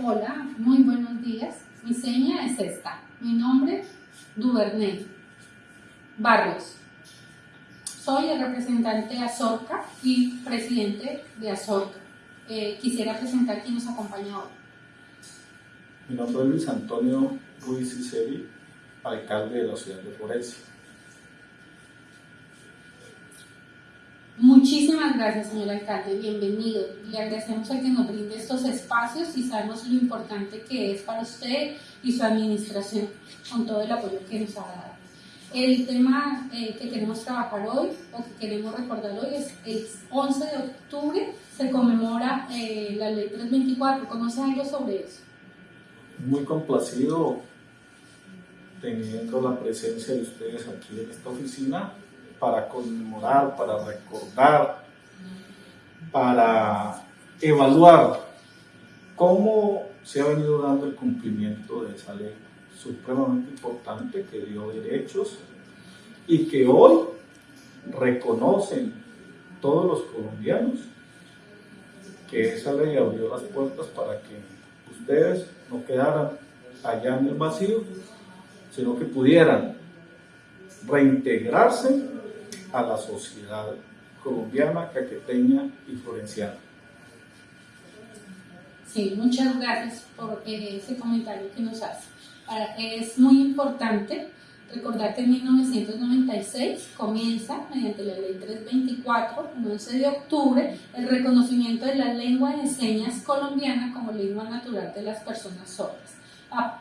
Hola, muy buenos días. Mi seña es esta. Mi nombre, Duvernay Barrios. Soy el representante de Azorca y presidente de Azorca. Eh, quisiera presentar quién nos acompaña hoy. Mi nombre es Luis Antonio Ruiz Iseri, alcalde de la ciudad de Florencia. Muchísimas gracias, señor alcalde. Bienvenido. Le agradecemos a que nos brinde estos espacios y sabemos lo importante que es para usted y su administración con todo el apoyo que nos ha dado. El tema eh, que queremos trabajar hoy o que queremos recordar hoy es el 11 de octubre se conmemora eh, la ley 324. ¿Conoce algo sobre eso? Muy complacido teniendo la presencia de ustedes aquí en esta oficina para conmemorar, para recordar, para evaluar cómo se ha venido dando el cumplimiento de esa ley supremamente importante que dio derechos y que hoy reconocen todos los colombianos que esa ley abrió las puertas para que ustedes no quedaran allá en el vacío, sino que pudieran reintegrarse a la sociedad colombiana, caqueteña y florenciana. Sí, muchas gracias por eh, ese comentario que nos hace. Es muy importante recordar que en 1996 comienza, mediante la ley 324, el 11 de octubre, el reconocimiento de la lengua de señas colombiana como lengua natural de las personas sordas.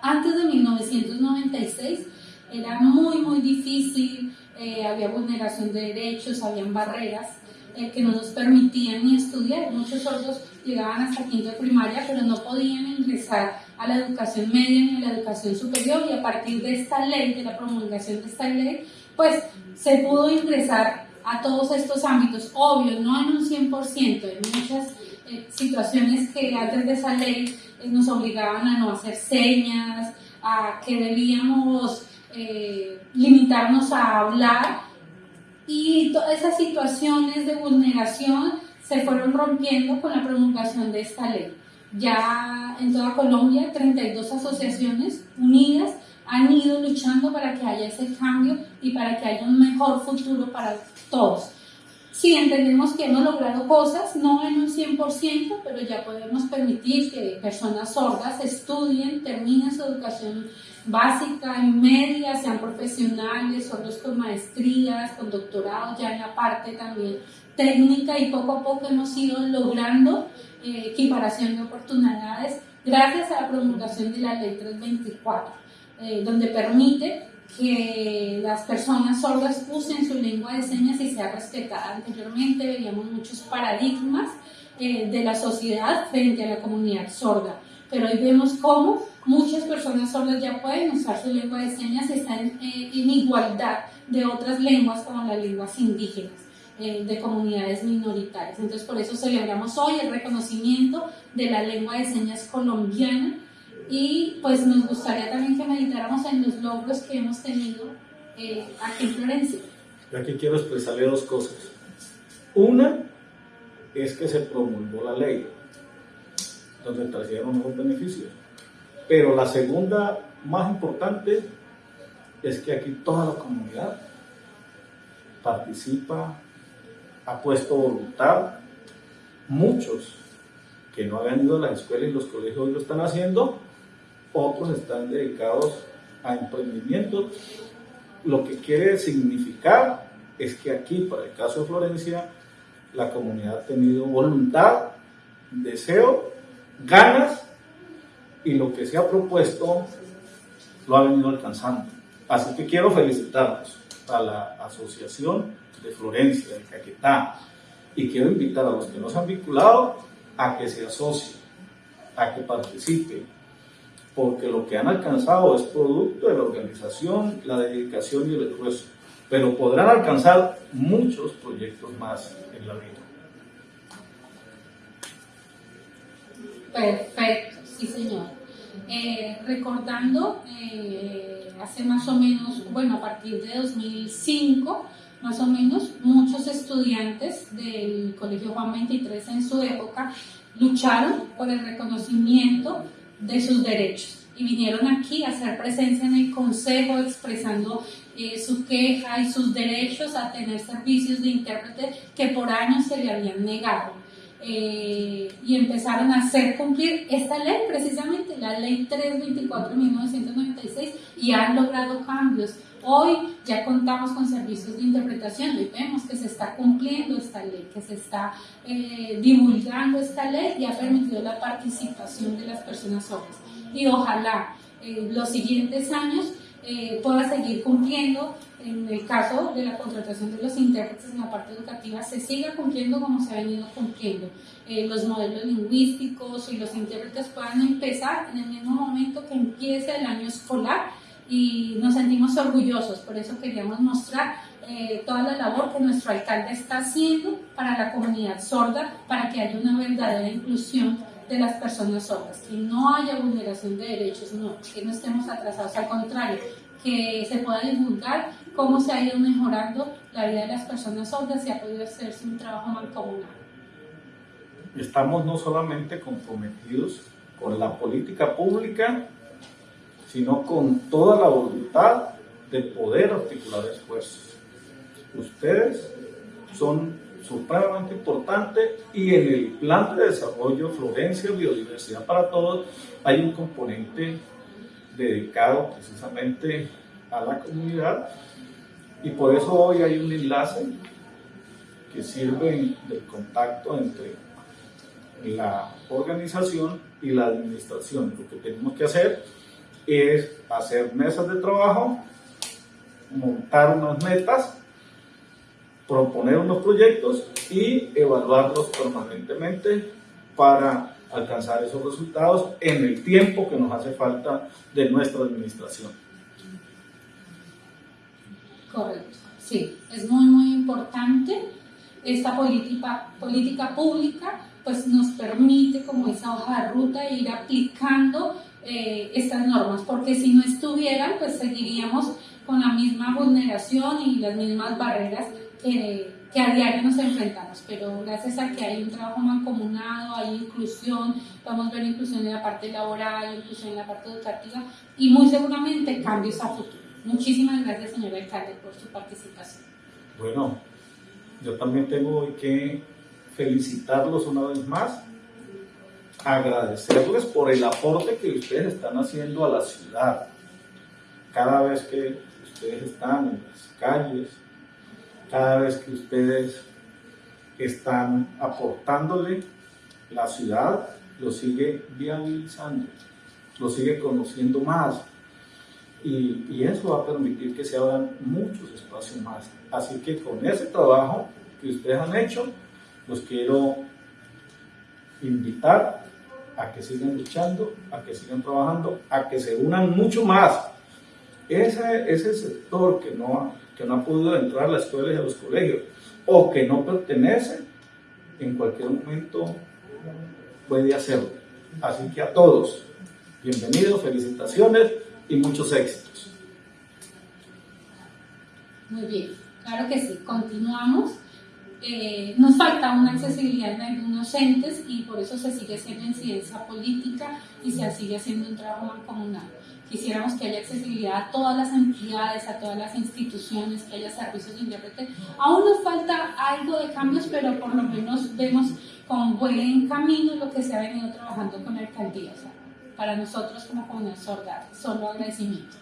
Antes de 1996 era muy, muy difícil eh, había vulneración de derechos, habían barreras eh, que no nos permitían ni estudiar. Muchos sordos llegaban hasta quinto de primaria, pero no podían ingresar a la educación media ni a la educación superior y a partir de esta ley, de la promulgación de esta ley, pues se pudo ingresar a todos estos ámbitos, obvio, no en un 100%, en muchas eh, situaciones que antes de esa ley nos obligaban a no hacer señas, a que debíamos eh, limitarnos a hablar y todas esas situaciones de vulneración se fueron rompiendo con la promulgación de esta ley. Ya en toda Colombia, 32 asociaciones unidas han ido luchando para que haya ese cambio y para que haya un mejor futuro para todos. Sí, entendemos que hemos logrado cosas, no en un 100%, pero ya podemos permitir que personas sordas estudien, terminen su educación básica y media, sean profesionales, sordos con maestrías, con doctorados, ya en la parte también técnica y poco a poco hemos ido logrando eh, equiparación de oportunidades gracias a la promulgación de la ley 324, eh, donde permite que las personas sordas usen su lengua de señas y sea respetada. Anteriormente veíamos muchos paradigmas eh, de la sociedad frente a la comunidad sorda, pero hoy vemos cómo muchas personas sordas ya pueden usar su lengua de señas y están eh, en igualdad de otras lenguas como las lenguas indígenas eh, de comunidades minoritarias. Entonces por eso celebramos hoy el reconocimiento de la lengua de señas colombiana y pues nos gustaría también que meditáramos en los logros que hemos tenido eh, aquí en Florencia. Aquí quiero expresarle dos cosas. Una es que se promulgó la ley, donde trajeron unos beneficios. Pero la segunda, más importante, es que aquí toda la comunidad participa, ha puesto voluntad. Muchos que no habían ido a las escuelas y los colegios lo están haciendo, otros están dedicados a emprendimiento. Lo que quiere significar es que aquí, para el caso de Florencia, la comunidad ha tenido voluntad, deseo, ganas y lo que se ha propuesto lo ha venido alcanzando. Así que quiero felicitarlos a la Asociación de Florencia, de Caquetá, y quiero invitar a los que no se han vinculado a que se asocien, a que participen, porque lo que han alcanzado es producto de la organización, la dedicación y el esfuerzo, pero podrán alcanzar muchos proyectos más en la vida. Perfecto, sí señor. Eh, recordando, eh, hace más o menos, bueno, a partir de 2005, más o menos, muchos estudiantes del Colegio Juan 23 en su época lucharon por el reconocimiento de sus derechos y vinieron aquí a hacer presencia en el Consejo expresando eh, su queja y sus derechos a tener servicios de intérprete que por años se le habían negado. Eh, y empezaron a hacer cumplir esta ley, precisamente la ley 324 de 1996, y han logrado cambios. Hoy ya contamos con servicios de interpretación y vemos que se está cumpliendo esta ley, que se está eh, divulgando esta ley y ha permitido la participación de las personas sordas. Y ojalá en los siguientes años eh, pueda seguir cumpliendo. En el caso de la contratación de los intérpretes en la parte educativa, se siga cumpliendo como se ha venido cumpliendo. Eh, los modelos lingüísticos y los intérpretes puedan empezar en el mismo momento que empiece el año escolar y nos sentimos orgullosos. Por eso queríamos mostrar eh, toda la labor que nuestro alcalde está haciendo para la comunidad sorda, para que haya una verdadera inclusión de las personas sordas, que no haya vulneración de derechos, no, que no estemos atrasados, al contrario, que se pueda divulgar cómo se ha ido mejorando la vida de las personas sordas y ha podido hacerse un trabajo mancomunado. Estamos no solamente comprometidos con la política pública, sino con toda la voluntad de poder articular esfuerzos. Ustedes son supremamente importante y en el plan de desarrollo Florencia Biodiversidad para Todos hay un componente dedicado precisamente a la comunidad y por eso hoy hay un enlace que sirve de contacto entre la organización y la administración. Lo que tenemos que hacer es hacer mesas de trabajo, montar unas metas proponer unos proyectos y evaluarlos permanentemente para alcanzar esos resultados en el tiempo que nos hace falta de nuestra administración. Correcto, sí, es muy muy importante esta política, política pública pues nos permite como esa hoja de ruta ir aplicando eh, estas normas, porque si no estuvieran pues seguiríamos con la misma vulneración y las mismas barreras que, a diario nos enfrentamos, pero gracias a que hay un trabajo mancomunado, hay inclusión, vamos a ver inclusión en la parte laboral, inclusión en la parte educativa y muy seguramente cambios a futuro. Muchísimas gracias, señor alcalde, por su participación. Bueno, yo también tengo que felicitarlos una vez más, agradecerles por el aporte que ustedes están haciendo a la ciudad. Cada vez que ustedes están en las calles, cada vez que ustedes están aportándole, la ciudad lo sigue viabilizando, lo sigue conociendo más. Y, eso va a permitir que se abran muchos espacios más. Así que con ese trabajo que ustedes han hecho, los quiero invitar a que sigan luchando, a que sigan trabajando, a que se unan mucho más. Ese, ese sector que no que no ha podido entrar a las escuelas y a los colegios, o que no pertenece, en cualquier momento puede hacerlo. Así que a todos, bienvenidos, felicitaciones y muchos éxitos. Muy bien, claro que sí, continuamos. Eh, nos falta una accesibilidad en algunos entes y por eso se sigue haciendo incidencia política y se sigue haciendo un trabajo mancomunado. Quisiéramos que haya accesibilidad a todas las entidades, a todas las instituciones, que haya servicios de intérprete. Aún nos falta algo de cambios, pero por lo menos vemos con buen camino lo que se ha venido trabajando con la alcaldía. para nosotros como comunidad sorda, solo agradecimiento.